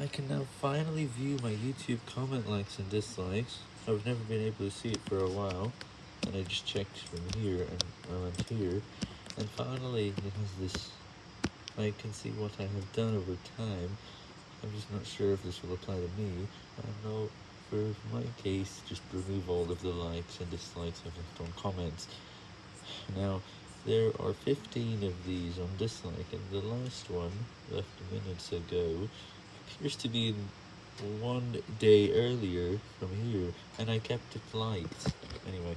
I can now finally view my YouTube comment likes and dislikes. I've never been able to see it for a while, and I just checked from here and I went here, and finally it has this, I can see what I have done over time. I'm just not sure if this will apply to me. I know for my case, just remove all of the likes and dislikes I've left on comments. Now, there are 15 of these on dislike, and the last one, left minutes ago, appears to be one day earlier from here, and I kept it light. Anyway.